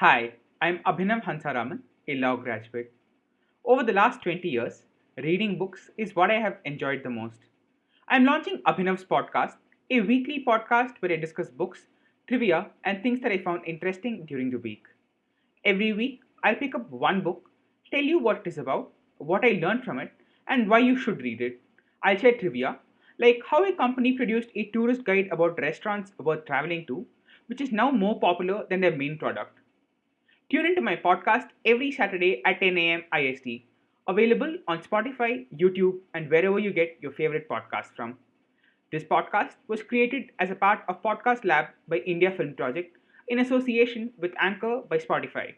Hi, I'm Abhinav Hansaraman, a law graduate. Over the last 20 years, reading books is what I have enjoyed the most. I'm launching Abhinav's podcast, a weekly podcast where I discuss books, trivia, and things that I found interesting during the week. Every week, I'll pick up one book, tell you what it is about, what I learned from it, and why you should read it. I'll share trivia, like how a company produced a tourist guide about restaurants worth traveling to, which is now more popular than their main product. Tune into my podcast every Saturday at 10 a.m. IST, available on Spotify, YouTube, and wherever you get your favorite podcasts from. This podcast was created as a part of Podcast Lab by India Film Project in association with Anchor by Spotify.